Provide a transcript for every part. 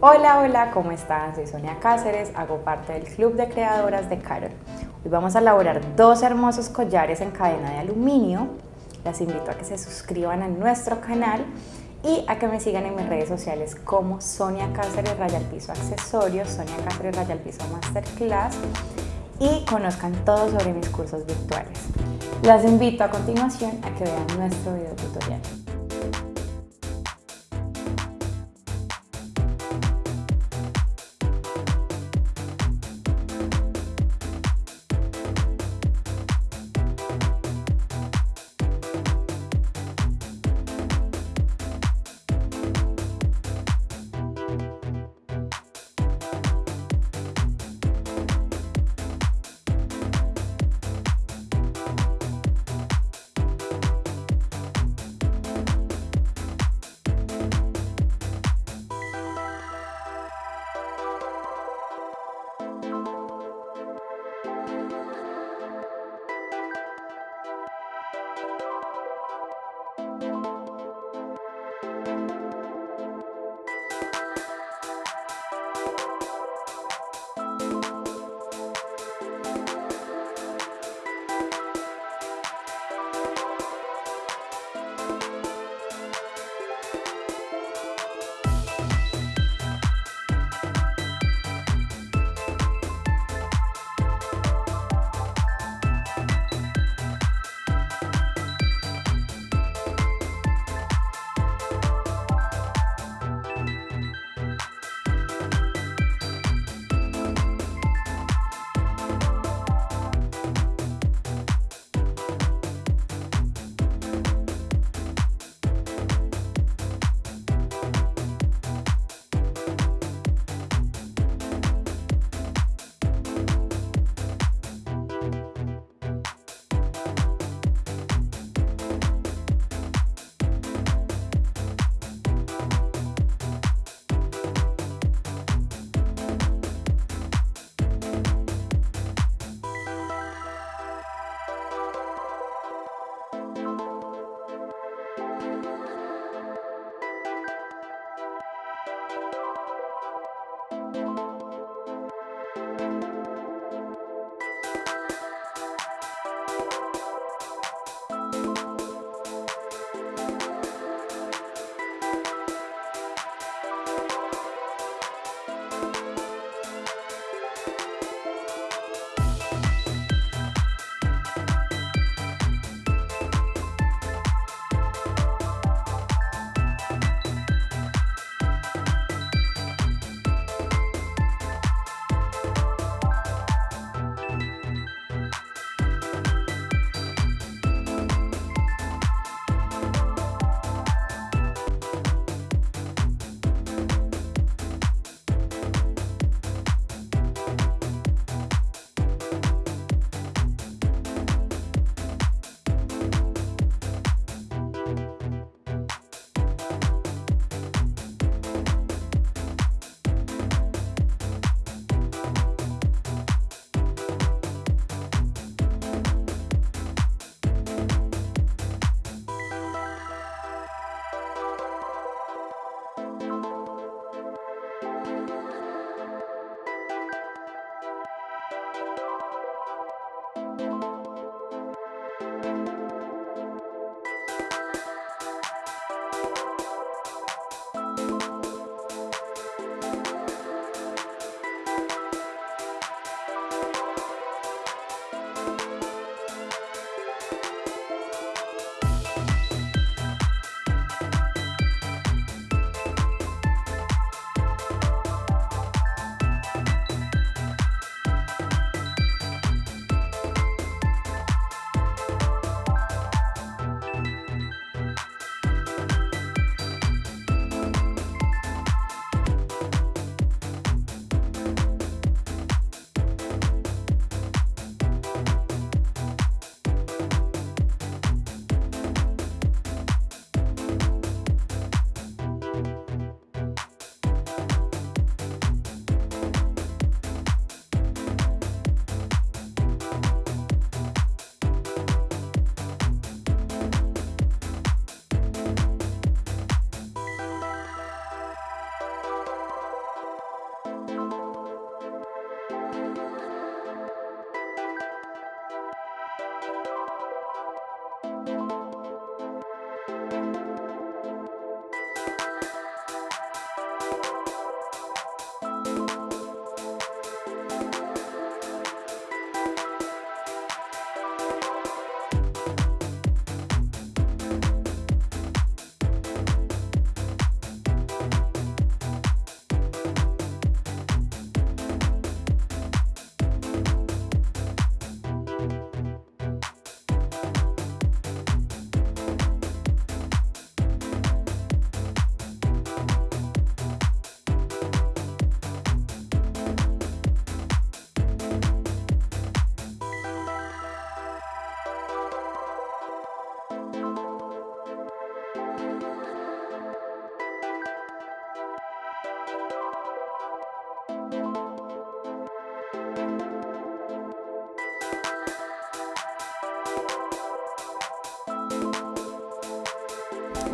Hola, hola, ¿cómo están? Soy Sonia Cáceres, hago parte del Club de Creadoras de Carol. Hoy vamos a elaborar dos hermosos collares en cadena de aluminio. Las invito a que se suscriban a nuestro canal y a que me sigan en mis redes sociales como Sonia Cáceres Rayal Piso Accesorios, Sonia Cáceres Rayal Piso Masterclass y conozcan todo sobre mis cursos virtuales. Las invito a continuación a que vean nuestro video tutorial.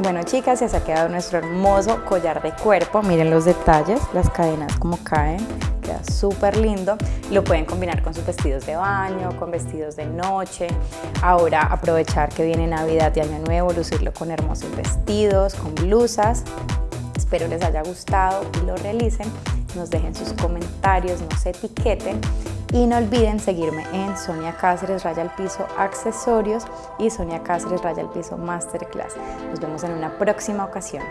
Bueno chicas, se ha quedado nuestro hermoso collar de cuerpo. Miren los detalles, las cadenas como caen. Queda súper lindo. Lo pueden combinar con sus vestidos de baño, con vestidos de noche. Ahora aprovechar que viene Navidad y Año Nuevo, lucirlo con hermosos vestidos, con blusas. Espero les haya gustado y lo realicen. Nos dejen sus comentarios, nos etiqueten y no olviden seguirme en Sonia Cáceres Raya al Piso Accesorios y Sonia Cáceres Raya al Piso Masterclass. Nos vemos en una próxima ocasión.